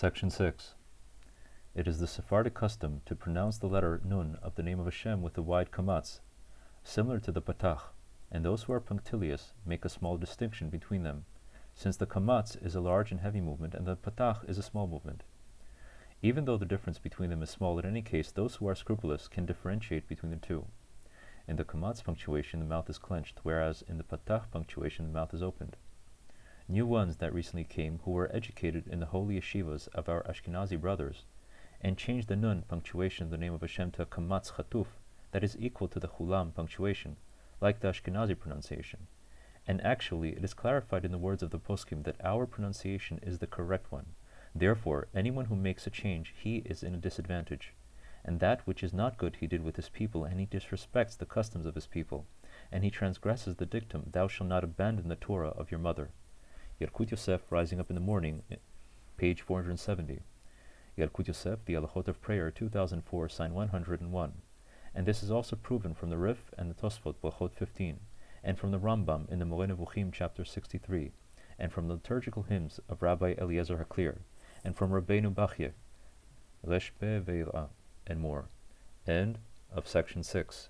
Section 6. It is the Sephardic custom to pronounce the letter Nun of the name of Hashem with a wide kamatz, similar to the Patach, and those who are punctilious make a small distinction between them, since the kamatz is a large and heavy movement and the Patach is a small movement. Even though the difference between them is small in any case, those who are scrupulous can differentiate between the two. In the kamatz punctuation, the mouth is clenched, whereas in the patach punctuation, the mouth is opened. New ones that recently came, who were educated in the holy yeshivas of our Ashkenazi brothers, and changed the nun punctuation of the name of Hashem to a kamatz chatuf, that is equal to the chulam punctuation, like the Ashkenazi pronunciation. And actually, it is clarified in the words of the poskim that our pronunciation is the correct one. Therefore, anyone who makes a change, he is in a disadvantage and that which is not good he did with his people, and he disrespects the customs of his people, and he transgresses the dictum, Thou shalt not abandon the Torah of your mother. Yalkut Yosef, Rising Up in the Morning, eh, page 470. Yalkut Yosef, The Alachot of Prayer, 2004, sign 101. And this is also proven from the Rif and the Tosfot, Brachot 15, and from the Rambam in the Moreh Nevuchim, chapter 63, and from the liturgical hymns of Rabbi Eliezer Haklir, and from Rabbeinu Bachye, Reshpe Ve'ira and more. End of section 6.